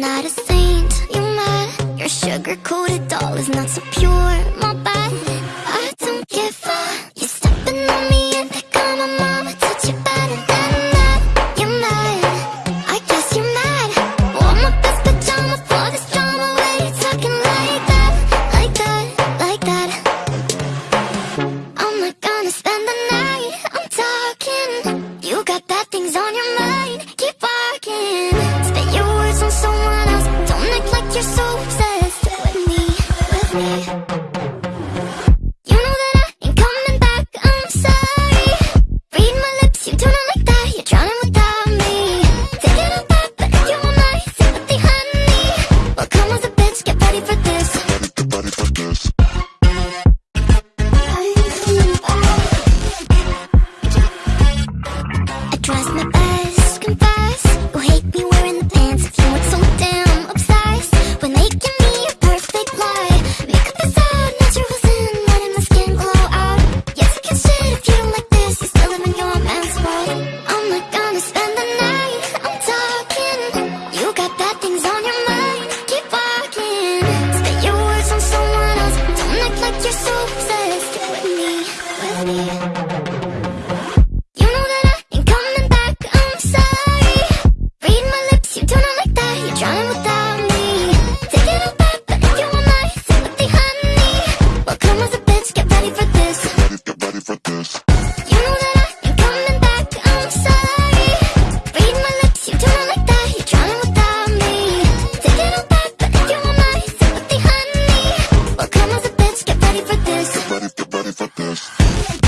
not a saint, you are mad You're sugar-coated so obsessed with me Spanish.